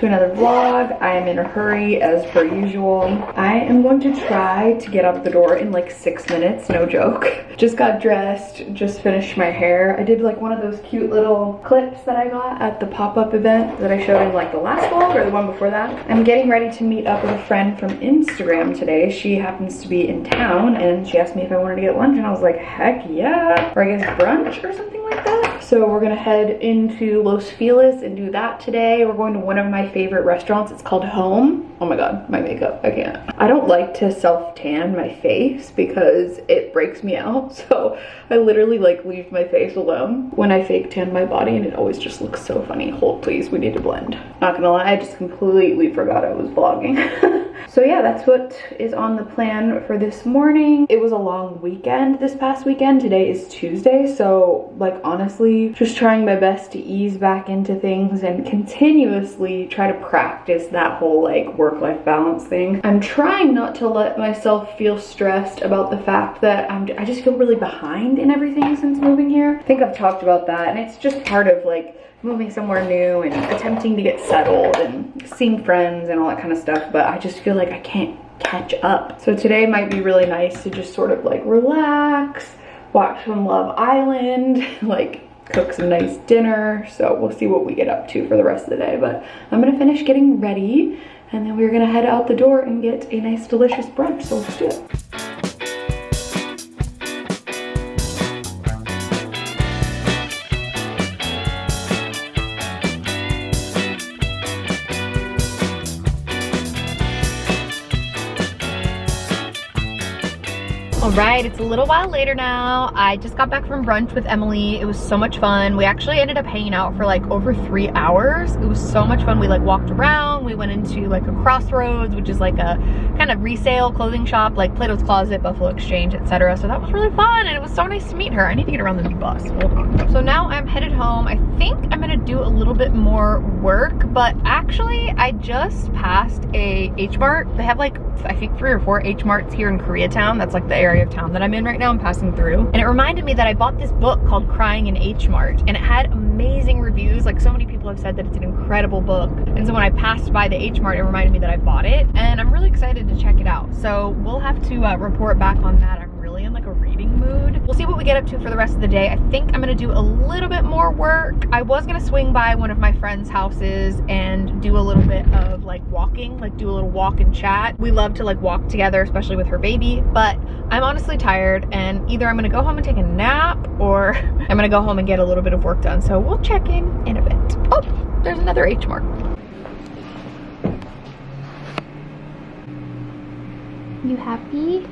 to another vlog. I am in a hurry as per usual. I am going to try to get out the door in like six minutes, no joke. Just got dressed, just finished my hair. I did like one of those cute little clips that I got at the pop-up event that I showed in like the last vlog or the one before that. I'm getting ready to meet up with a friend from Instagram today. She happens to be in town and she asked me if I wanted to get lunch and I was like, heck yeah. Or I guess brunch or something like that. So we're gonna head into Los Feliz and do that today. We're going to one of my favorite restaurants. It's called Home. Oh my God, my makeup, I can't. I don't like to self tan my face because it breaks me out. So I literally like leave my face alone when I fake tan my body and it always just looks so funny. Hold please, we need to blend. Not gonna lie, I just completely forgot I was vlogging. so yeah, that's what is on the plan for this morning. It was a long weekend this past weekend. Today is Tuesday. So like honestly, just trying my best to ease back into things and continuously try to practice that whole like work-life balance thing. I'm trying not to let myself feel stressed about the fact that I'm, I just feel really behind in everything since moving here. I think I've talked about that and it's just part of like moving somewhere new and attempting to get settled and seeing friends and all that kind of stuff but I just feel like I can't catch up. So today might be really nice to just sort of like relax, watch some Love Island, like cook some nice dinner. So we'll see what we get up to for the rest of the day. But I'm gonna finish getting ready and then we're gonna head out the door and get a nice delicious brunch. So let's do it. All right, it's a little while later now. I just got back from brunch with Emily. It was so much fun. We actually ended up hanging out for like over three hours. It was so much fun. We like walked around. We went into like a crossroads, which is like a kind of resale clothing shop, like Plato's Closet, Buffalo Exchange, etc. So that was really fun and it was so nice to meet her. I need to get around the bus. So now I'm headed home. I think I'm gonna do a little bit more work, but actually I just passed a H Mart. They have like, I think three or four H Marts here in Koreatown. That's like the area area of town that I'm in right now. I'm passing through. And it reminded me that I bought this book called Crying in H Mart and it had amazing reviews. Like so many people have said that it's an incredible book. And so when I passed by the H Mart, it reminded me that I bought it and I'm really excited to check it out. So we'll have to uh, report back on that. I'm really in like a reading mood. We'll see what we get up to for the rest of the day. I think I'm gonna do a little bit more work. I was gonna swing by one of my friend's houses and do a little bit of like walking, like do a little walk and chat. We love to like walk together, especially with her baby, but I'm honestly tired and either I'm gonna go home and take a nap or I'm gonna go home and get a little bit of work done. So we'll check in in a bit. Oh, there's another H Mart. You happy?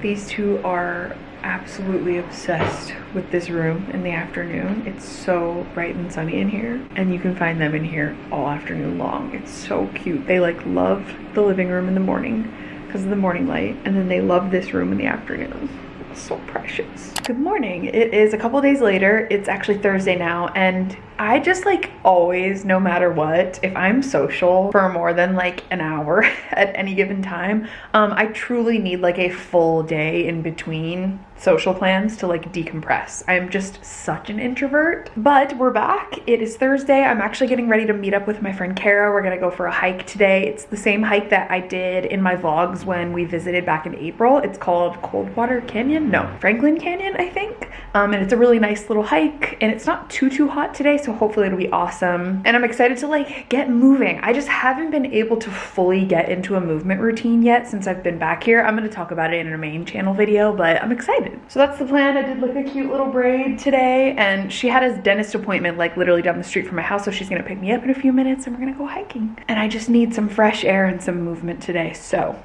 These two are absolutely obsessed with this room in the afternoon. It's so bright and sunny in here and you can find them in here all afternoon long. It's so cute. They like love the living room in the morning because of the morning light and then they love this room in the afternoon. So precious. Good morning. It is a couple days later. It's actually Thursday now and I just like always, no matter what, if I'm social for more than like an hour at any given time, um, I truly need like a full day in between social plans to like decompress. I'm just such an introvert. But we're back. It is Thursday. I'm actually getting ready to meet up with my friend Kara. We're gonna go for a hike today. It's the same hike that I did in my vlogs when we visited back in April. It's called Coldwater Canyon. No, Franklin Canyon, I think. Um, and it's a really nice little hike and it's not too, too hot today. So hopefully it'll be awesome. And I'm excited to like get moving. I just haven't been able to fully get into a movement routine yet since I've been back here. I'm gonna talk about it in a main channel video, but I'm excited. So that's the plan. I did like a cute little braid today and she had a dentist appointment like literally down the street from my house. So she's gonna pick me up in a few minutes and we're gonna go hiking. And I just need some fresh air and some movement today. So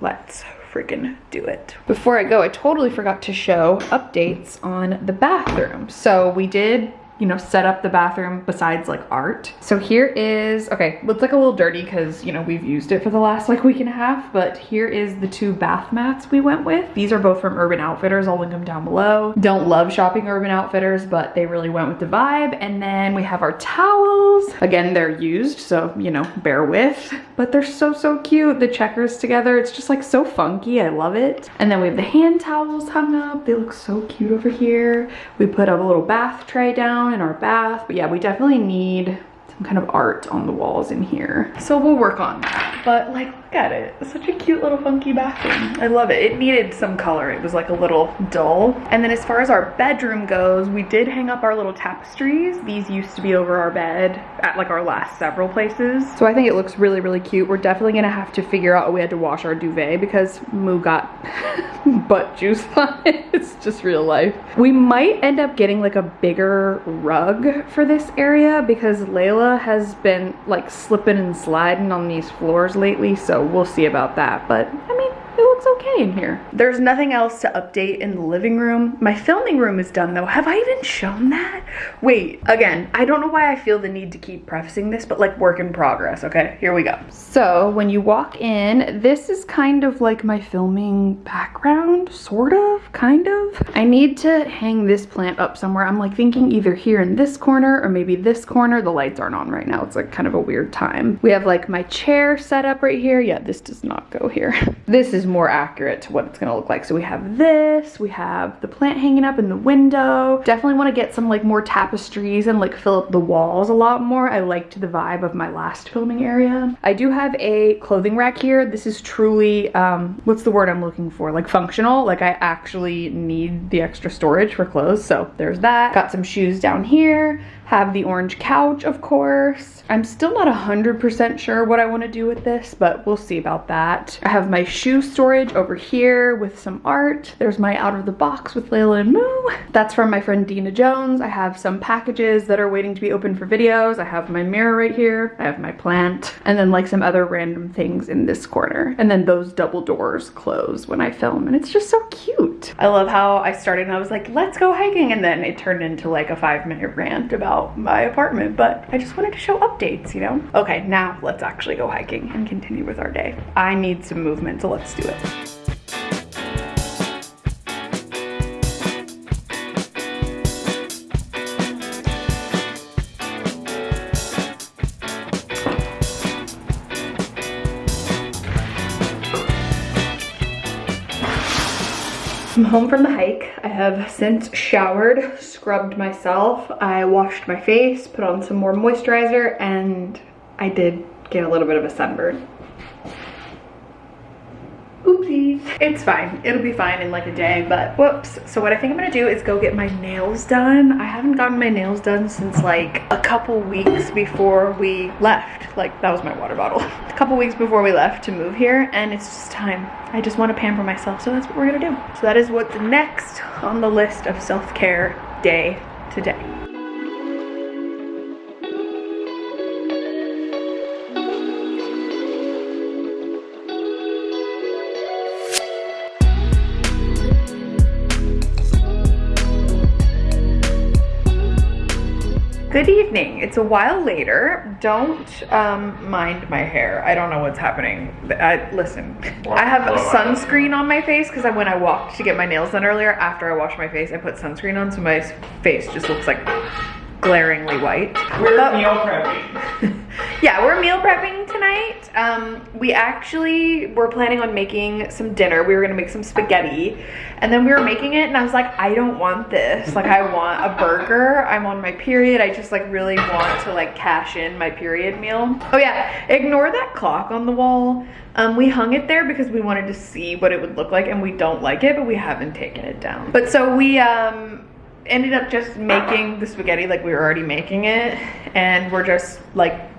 let's freaking do it. Before I go, I totally forgot to show updates on the bathroom. So we did you know, set up the bathroom besides like art. So here is, okay, looks like a little dirty because, you know, we've used it for the last like week and a half, but here is the two bath mats we went with. These are both from Urban Outfitters. I'll link them down below. Don't love shopping Urban Outfitters, but they really went with the vibe. And then we have our towels. Again, they're used, so, you know, bear with, but they're so, so cute. The checkers together, it's just like so funky. I love it. And then we have the hand towels hung up. They look so cute over here. We put up a little bath tray down in our bath. But yeah, we definitely need some kind of art on the walls in here. So we'll work on that. But like, look at it. Such a cute little funky bathroom. I love it. It needed some color. It was like a little dull. And then as far as our bedroom goes, we did hang up our little tapestries. These used to be over our bed at like our last several places. So I think it looks really, really cute. We're definitely gonna have to figure out a way to wash our duvet because Moo got butt juice on it. It's just real life. We might end up getting like a bigger rug for this area because Layla has been like slipping and sliding on these floors lately. So we'll see about that. But I mean, it looks okay in here. There's nothing else to update in the living room. My filming room is done though. Have I even shown that? Wait, again, I don't know why I feel the need to keep prefacing this, but like work in progress, okay? Here we go. So when you walk in, this is kind of like my filming background, sort of, kind of. I need to hang this plant up somewhere. I'm like thinking either here in this corner or maybe this corner. The lights aren't on right now. It's like kind of a weird time. We have like my chair set up right here. Yeah, this does not go here. This is more accurate to what it's gonna look like. So we have this, we have the plant hanging up in the window. Definitely wanna get some like more tapestries and like fill up the walls a lot more. I liked the vibe of my last filming area. I do have a clothing rack here. This is truly, um, what's the word I'm looking for? Like functional, like I actually need the extra storage for clothes. So there's that. Got some shoes down here have the orange couch, of course. I'm still not 100% sure what I want to do with this, but we'll see about that. I have my shoe storage over here with some art. There's my out of the box with Layla and Moo. That's from my friend Dina Jones. I have some packages that are waiting to be opened for videos. I have my mirror right here. I have my plant and then like some other random things in this corner. And then those double doors close when I film and it's just so cute. I love how I started and I was like, let's go hiking. And then it turned into like a five minute rant about my apartment, but I just wanted to show updates, you know? Okay, now let's actually go hiking and continue with our day. I need some movement, so let's do it. I'm home from the hike. I have since showered, scrubbed myself. I washed my face, put on some more moisturizer, and I did get a little bit of a sunburn. Oopsies. It's fine. It'll be fine in like a day, but whoops. So what I think I'm gonna do is go get my nails done. I haven't gotten my nails done since like a couple weeks before we left. Like that was my water bottle. a couple weeks before we left to move here and it's just time. I just want to pamper myself, so that's what we're gonna do. So that is what's next on the list of self-care day to Good evening. It's a while later. Don't um, mind my hair. I don't know what's happening. I, listen, I have sunscreen on my face because when I walked to get my nails done earlier, after I washed my face, I put sunscreen on so my face just looks like glaringly white. We're but, meal prepping. yeah, we're meal prepping tonight. Um, we actually were planning on making some dinner. We were gonna make some spaghetti. And then we were making it and I was like, I don't want this. Like I want a burger. I'm on my period. I just like really want to like cash in my period meal. Oh yeah, ignore that clock on the wall. Um, we hung it there because we wanted to see what it would look like and we don't like it, but we haven't taken it down. But so we, um, ended up just making the spaghetti like we were already making it and we're just like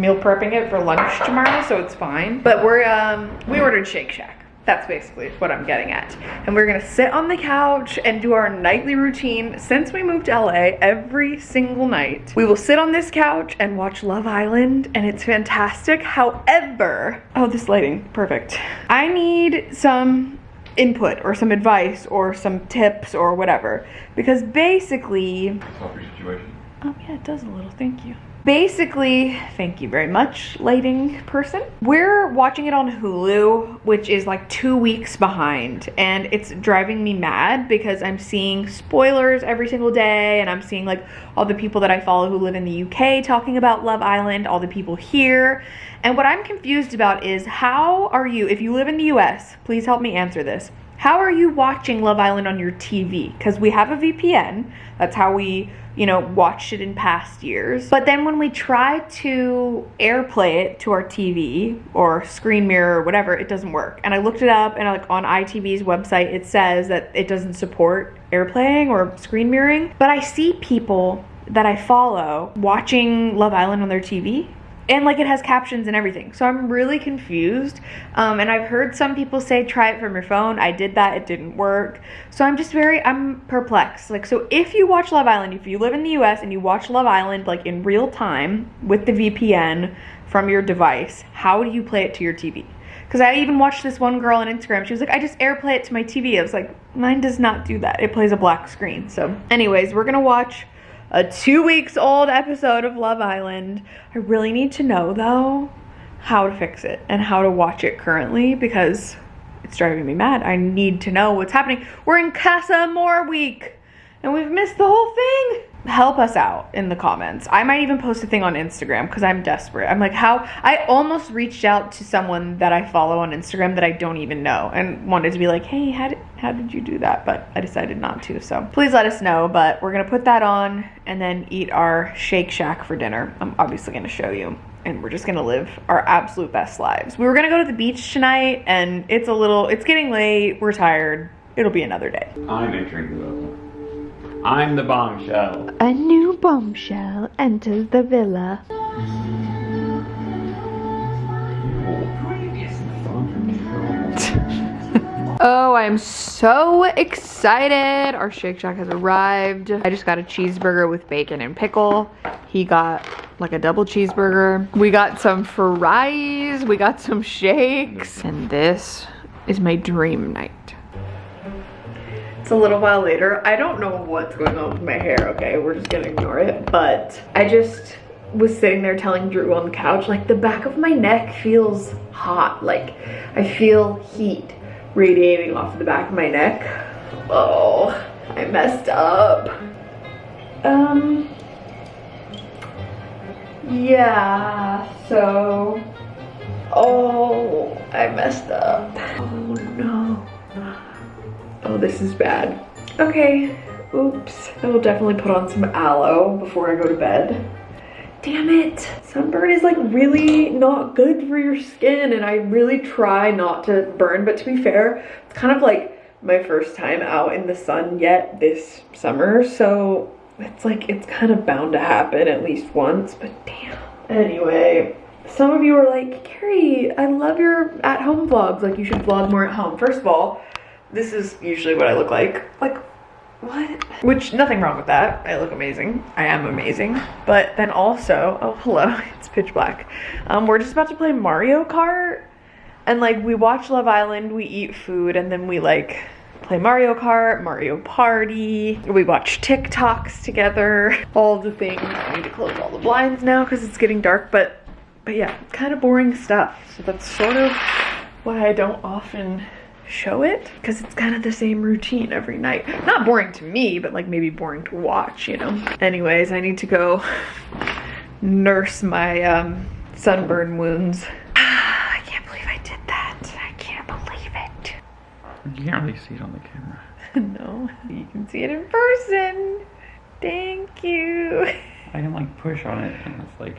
meal prepping it for lunch tomorrow so it's fine. But we're um we ordered shake shack. That's basically what i'm getting at. And we're gonna sit on the couch and do our nightly routine. Since we moved to la every single night we will sit on this couch and watch love island and it's fantastic. However oh this lighting perfect. I need some input or some advice or some tips or whatever. Because basically... Help your situation. Oh yeah, it does a little, thank you. Basically, thank you very much, lighting person. We're watching it on Hulu, which is like two weeks behind, and it's driving me mad because I'm seeing spoilers every single day, and I'm seeing like all the people that I follow who live in the UK talking about Love Island, all the people here. And what I'm confused about is how are you, if you live in the US, please help me answer this. How are you watching Love Island on your TV? Because we have a VPN. That's how we, you know, watched it in past years. But then when we try to airplay it to our TV or screen mirror or whatever, it doesn't work. And I looked it up and like on ITV's website, it says that it doesn't support airplaying or screen mirroring. But I see people that I follow watching Love Island on their TV and like it has captions and everything so i'm really confused um, and i've heard some people say try it from your phone i did that it didn't work so i'm just very i'm perplexed like so if you watch love island if you live in the us and you watch love island like in real time with the vpn from your device how do you play it to your tv because I even watched this one girl on Instagram. She was like, I just airplay it to my TV. I was like, mine does not do that. It plays a black screen. So, anyways, we're gonna watch a two weeks old episode of Love Island. I really need to know though how to fix it and how to watch it currently because it's driving me mad. I need to know what's happening. We're in Casa Amor week and we've missed the whole thing help us out in the comments. I might even post a thing on Instagram because I'm desperate. I'm like, how? I almost reached out to someone that I follow on Instagram that I don't even know and wanted to be like, hey, how did, how did you do that? But I decided not to. So please let us know. But we're going to put that on and then eat our Shake Shack for dinner. I'm obviously going to show you. And we're just gonna live our absolute best lives. We were gonna go to the beach tonight, and it's a little, it's getting late. We're tired. It'll be another day. I'm entering the I'm the bombshell. A new bombshell enters the villa. Oh, I'm so excited. Our Shake Shack has arrived. I just got a cheeseburger with bacon and pickle. He got like a double cheeseburger. We got some fries. We got some shakes. And this is my dream night. It's a little while later. I don't know what's going on with my hair, okay? We're just gonna ignore it. But I just was sitting there telling Drew on the couch, like the back of my neck feels hot. Like I feel heat radiating off the back of my neck. Oh, I messed up. Um, yeah, so, oh, I messed up. Oh no. Oh, this is bad. Okay, oops. I will definitely put on some aloe before I go to bed. Damn it. Sunburn is like really not good for your skin and I really try not to burn, but to be fair, it's kind of like my first time out in the sun yet this summer, so it's like it's kind of bound to happen at least once, but damn. Anyway, some of you are like, Carrie, I love your at-home vlogs. Like, you should vlog more at home. First of all, this is usually what I look like. Like, what? Which, nothing wrong with that. I look amazing. I am amazing. But then also, oh, hello, it's pitch black. Um, we're just about to play Mario Kart. And like, we watch Love Island, we eat food, and then we like play Mario Kart, Mario Party. We watch TikToks together, all the things. I need to close all the blinds now because it's getting dark, but, but yeah, kind of boring stuff. So that's sort of why I don't often show it because it's kind of the same routine every night. Not boring to me, but like maybe boring to watch, you know? Anyways, I need to go nurse my um, sunburn wounds. I can't believe I did that. I can't believe it. You can't really see it on the camera. no, you can see it in person. Thank you. I didn't like push on it and it's like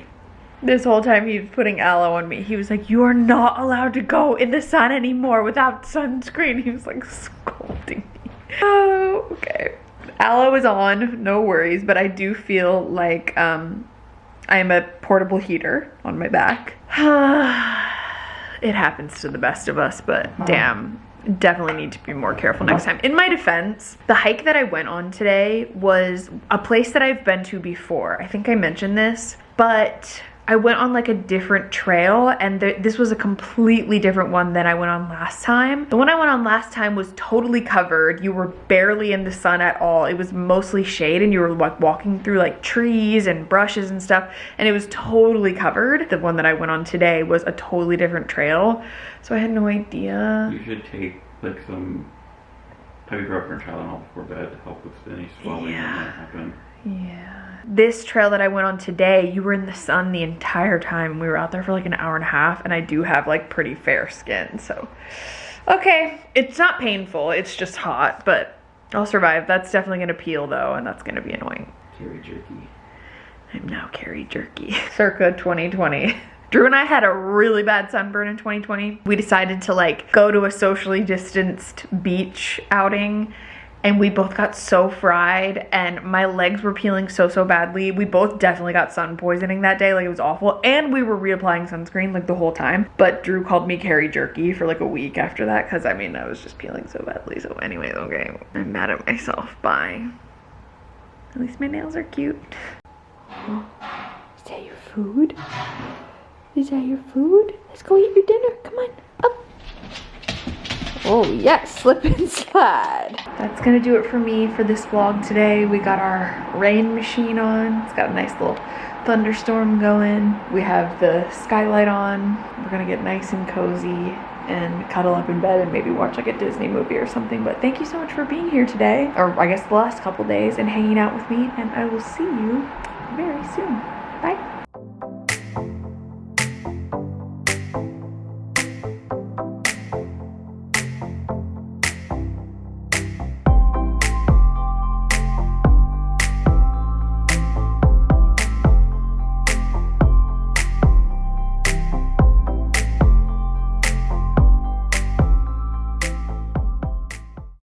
this whole time he was putting aloe on me. He was like, You are not allowed to go in the sun anymore without sunscreen. He was like scolding me. Oh, okay. Aloe is on, no worries, but I do feel like um, I'm a portable heater on my back. it happens to the best of us, but damn, definitely need to be more careful next time. In my defense, the hike that I went on today was a place that I've been to before. I think I mentioned this, but I went on like a different trail and th this was a completely different one than I went on last time. The one I went on last time was totally covered. You were barely in the sun at all. It was mostly shade and you were like walking through like trees and brushes and stuff and it was totally covered. The one that I went on today was a totally different trail. So I had no idea. You should take like some ibuprofen or Tylenol before bed to help with any swelling Yeah. that might happen. Yeah. This trail that I went on today, you were in the sun the entire time. We were out there for like an hour and a half, and I do have like pretty fair skin, so Okay, it's not painful, it's just hot, but I'll survive. That's definitely gonna peel though, and that's gonna be annoying. Carrie jerky. I'm now Carrie Jerky. Circa 2020. Drew and I had a really bad sunburn in 2020. We decided to like go to a socially distanced beach outing and we both got so fried and my legs were peeling so so badly. We both definitely got sun poisoning that day. Like it was awful. And we were reapplying sunscreen like the whole time. But Drew called me Carrie Jerky for like a week after that because I mean I was just peeling so badly. So anyway, okay. I'm mad at myself. Bye. At least my nails are cute. Is that your food? Is that your food? Let's go eat your dinner. Come on. Oh yes, slip and slide. That's gonna do it for me for this vlog today. We got our rain machine on. It's got a nice little thunderstorm going. We have the skylight on. We're gonna get nice and cozy and cuddle up in bed and maybe watch like a Disney movie or something. But thank you so much for being here today, or I guess the last couple days, and hanging out with me. And I will see you very soon. Bye.